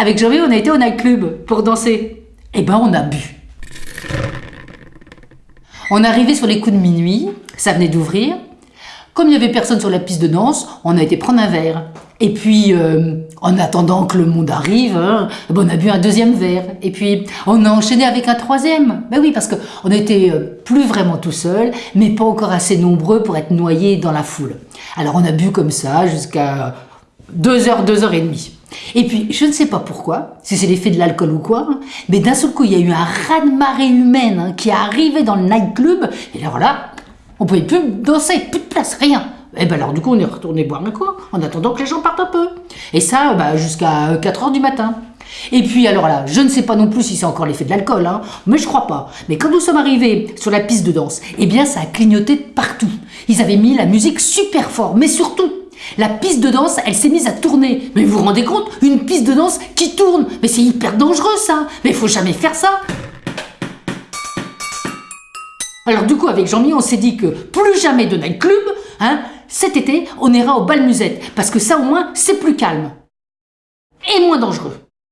Avec Jean-Mi, on a été au nightclub pour danser. Eh ben, on a bu. On est arrivé sur les coups de minuit, ça venait d'ouvrir. Comme il n'y avait personne sur la piste de danse, on a été prendre un verre. Et puis, euh, en attendant que le monde arrive, hein, ben, on a bu un deuxième verre. Et puis, on a enchaîné avec un troisième. Ben oui, parce qu'on était euh, plus vraiment tout seul, mais pas encore assez nombreux pour être noyés dans la foule. Alors, on a bu comme ça jusqu'à 2 heures, 2 heures et puis, je ne sais pas pourquoi, si c'est l'effet de l'alcool ou quoi, mais d'un seul coup, il y a eu un raz-de-marée humaine hein, qui est arrivé dans le nightclub, et alors là, on pouvait plus danser, plus de place, rien. Et ben alors du coup, on est retourné boire un coup, en attendant que les gens partent un peu. Et ça, bah, jusqu'à 4 heures du matin. Et puis alors là, je ne sais pas non plus si c'est encore l'effet de l'alcool, hein, mais je crois pas. Mais quand nous sommes arrivés sur la piste de danse, eh bien ça a clignoté partout. Ils avaient mis la musique super fort, mais surtout, la piste de danse, elle s'est mise à tourner. Mais vous vous rendez compte Une piste de danse qui tourne Mais c'est hyper dangereux ça Mais faut jamais faire ça Alors du coup, avec Jean-Mi, on s'est dit que plus jamais de nightclub, hein, cet été, on ira au bal musette. Parce que ça au moins, c'est plus calme. Et moins dangereux.